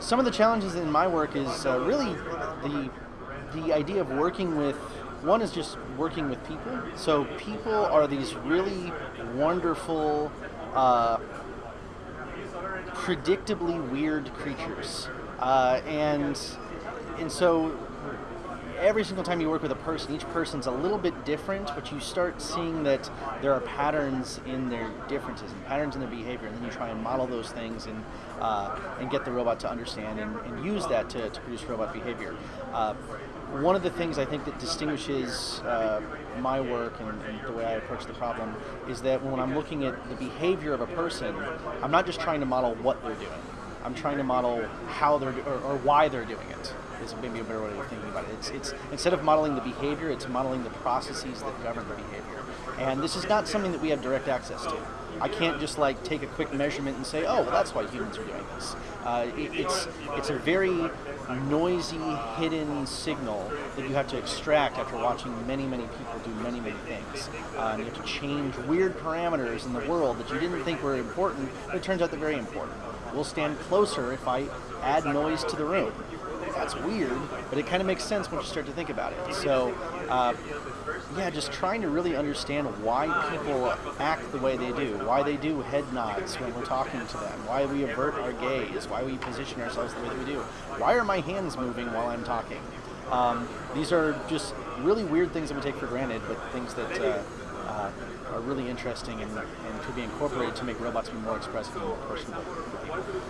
Some of the challenges in my work is uh, really the the idea of working with one is just working with people. So people are these really wonderful, uh, predictably weird creatures, uh, and and so every single time you work with a person, each person's a little bit different, but you start seeing that there are patterns in their differences and patterns in their behavior, and then you try and model those things and uh, and get the robot to understand and, and use that to, to produce robot behavior. Uh, one of the things I think that distinguishes uh, my work and, and, the way I approach the problem is that when I'm looking at the behavior of a person, I'm not just trying to model what they're doing. I'm trying to model how they're or, or why they're doing it is maybe a better way of thinking about it. It's, it's instead of modeling the behavior, it's modeling the processes that govern the behavior. And this is not something that we have direct access to. I can't just like take a quick measurement and say, oh, well, that's why humans are doing this. Uh, it, it's it's a very noisy, hidden signal that you have to extract after watching many, many people do many, many things. Uh, and you have to change weird parameters in the world that you didn't think were important, but it turns out they're very important. We'll stand closer if I add noise to the room that's weird, but it kind of makes sense once you start to think about it. So, uh, yeah, just trying to really understand why people act the way they do, why they do head nods when we're talking to them, why we avert our gaze, why we position ourselves the way that we do, why are my hands moving while I'm talking. Um, these are just really weird things that we take for granted, but things that uh, uh, are really interesting and, and could be incorporated to make robots be more expressive and more personable.